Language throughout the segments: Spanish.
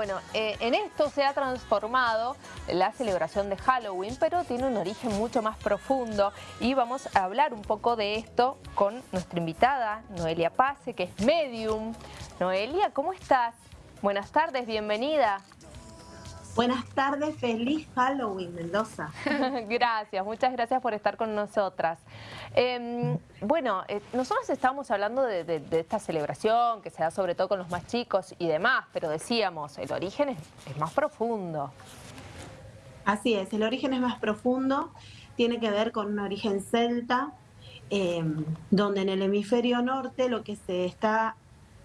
Bueno, eh, en esto se ha transformado la celebración de Halloween, pero tiene un origen mucho más profundo y vamos a hablar un poco de esto con nuestra invitada, Noelia Pase, que es medium. Noelia, ¿cómo estás? Buenas tardes, bienvenida. Buenas tardes, feliz Halloween, Mendoza. gracias, muchas gracias por estar con nosotras. Em, bueno, eh, nosotros estábamos hablando de, esta celebración que se da sobre todo con los más chicos y demás, pero decíamos, el origen es, más profundo. Así es, el origen es más profundo, tiene que ver con un origen celta, em, donde en el hemisferio norte lo que se está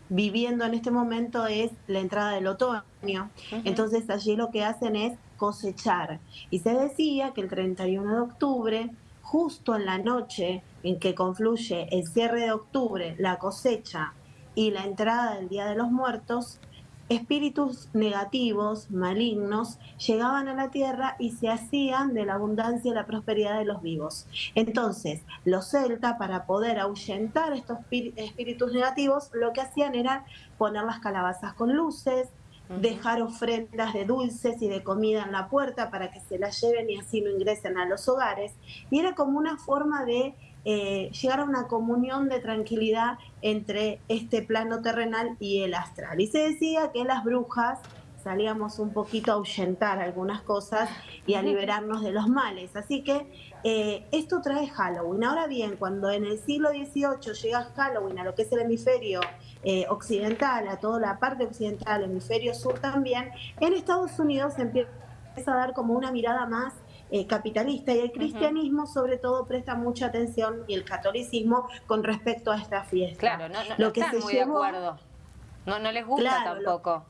viviendo en este momento es la entrada del otoño. Entonces allí lo que hacen es cosechar. Y se decía que el 31 de octubre, justo en la noche en que confluye el cierre de octubre, la cosecha y la entrada del Día de los Muertos, espíritus negativos, malignos, llegaban a la tierra y se hacían de la abundancia y la prosperidad de los vivos. Entonces, los celtas, para poder ahuyentar estos espíritus negativos, lo que hacían era poner las calabazas con luces, dejar ofrendas de dulces y de comida en la puerta para que se las lleven y así no ingresen a los hogares. Y era como una forma de eh, llegar a una comunión de tranquilidad entre este plano terrenal y el astral. Y se decía que las brujas salíamos un poquito a ahuyentar algunas cosas y a liberarnos de los males. Así que eh, esto trae Halloween. Ahora bien, cuando en el siglo XVIII llega Halloween a lo que es el hemisferio eh, occidental, a toda la parte occidental, el hemisferio sur también, en Estados Unidos empieza a dar como una mirada más eh, capitalista y el cristianismo sobre todo presta mucha atención y el catolicismo con respecto a esta fiesta. Claro, no, no, están muy de acuerdo. No, no les gusta tampoco.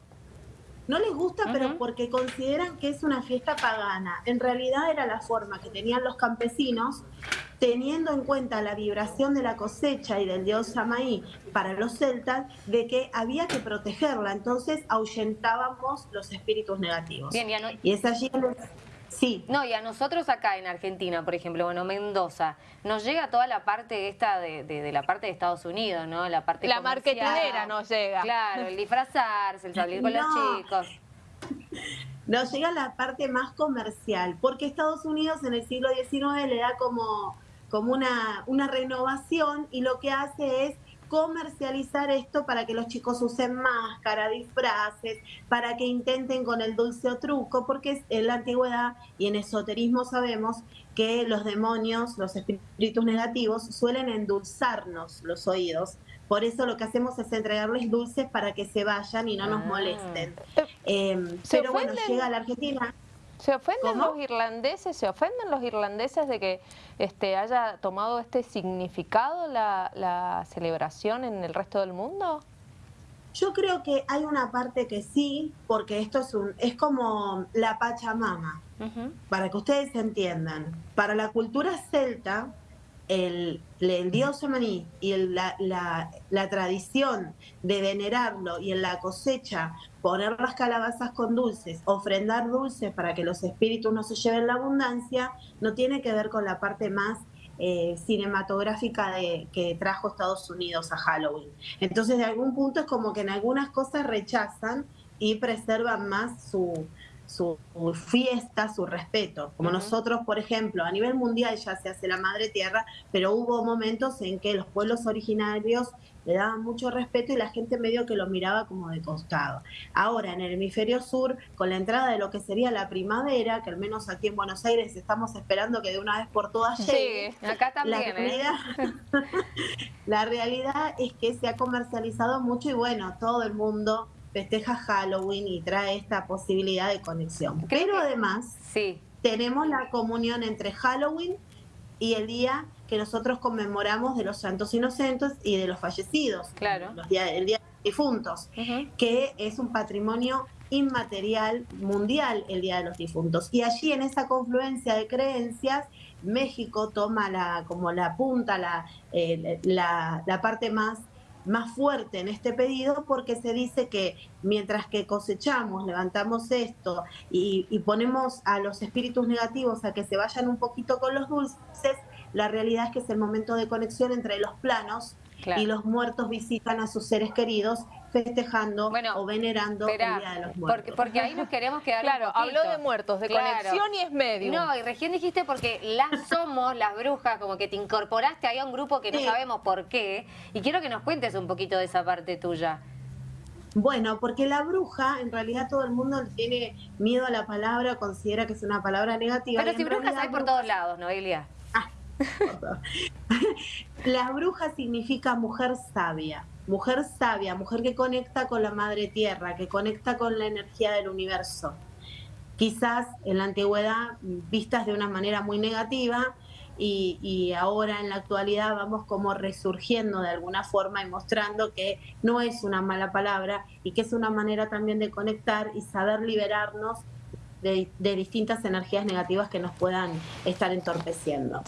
No les gusta, pero porque consideran que es una fiesta pagana. En realidad era la forma que tenían los campesinos, teniendo en cuenta la vibración de la cosecha y del dios Samaí para los celtas, de que había que protegerla. Entonces ahuyentábamos los espíritus negativos. Bien, y es allí Sí. No, y a nosotros acá en Argentina, por ejemplo, bueno, Mendoza, nos llega toda la parte esta de, la parte de Estados Unidos, ¿no? La parte La marketinera nos llega. Claro, el disfrazarse, el salir con los chicos. Nos llega la parte más comercial, porque Estados Unidos en el siglo XIX le da como, como una, una renovación y lo que hace es comercializar esto para que los chicos usen máscara, disfraces, para que intenten con el dulce o truco, porque en la antigüedad y en esoterismo sabemos que los demonios, los espíritus negativos, suelen endulzarnos los oídos. Por eso lo que hacemos es entregarles dulces para que se vayan y no nos ah. molesten. Em, pero bueno, llega a la Argentina. ¿Se ofenden los irlandeses? ¿Se ofenden los irlandeses de que este, haya tomado este significado la, celebración en el resto del mundo? Yo creo que hay una parte que sí, porque esto es un es como la Pachamama, para que ustedes entiendan. Para la cultura celta, el, el dios Samaní y la, la, tradición de venerarlo y en la cosecha poner las calabazas con dulces, ofrendar dulces para que los espíritus no se lleven la abundancia, no tiene que ver con la parte más eh, cinematográfica de, que trajo Estados Unidos a Halloween. Entonces, de algún punto es como que en algunas cosas rechazan y preservan más su, su fiesta, su respeto. Como nosotros, por ejemplo, a nivel mundial ya se hace la Madre Tierra, pero hubo momentos en que los pueblos originarios le daban mucho respeto y la gente medio que lo miraba como de costado. Ahora, en el hemisferio sur, con la entrada de lo que sería la primavera, que al menos aquí en Buenos Aires estamos esperando que de una vez por todas llegue. Sí, acá también. La ¿eh? realidad, la realidad es que se ha comercializado mucho y bueno, todo el mundo festeja Halloween y trae esta posibilidad de conexión. Pero además, sí. tenemos la comunión entre Halloween y el día que nosotros conmemoramos de los santos inocentes y de los fallecidos, claro. el día de los difuntos, que es un patrimonio inmaterial mundial el Día de los Difuntos. Y allí en esa confluencia de creencias, México toma la, como la punta, la, eh, la, la parte más más fuerte en este pedido porque se dice que mientras que cosechamos, levantamos esto y, ponemos a los espíritus negativos a que se vayan un poquito con los dulces, la realidad es que es el momento de conexión entre los planos y los muertos visitan a sus seres queridos festejando Bueno, o venerando Esperá, el Día de los Muertos. porque, porque ahí nos queremos quedar Claro, habló de muertos, de Claro. conexión y es medio. No, y recién dijiste porque las somos, las brujas, como que te incorporaste ahí a un grupo que no Sí. sabemos por qué. Y quiero que nos cuentes un poquito de esa parte tuya. Bueno, porque la bruja, en realidad todo el mundo tiene miedo a la palabra, considera que es una palabra negativa. Pero si brujas realidad hay por bruja- todos lados, Noelia. La bruja significa mujer sabia, mujer sabia, mujer que conecta con la madre tierra, que conecta con la energía del universo. Quizás en la antigüedad vistas de una manera muy negativa y, y ahora en la actualidad vamos como resurgiendo de alguna forma y mostrando que no es una mala palabra y que es una manera también de conectar y saber liberarnos de, de distintas energías negativas que nos puedan estar entorpeciendo.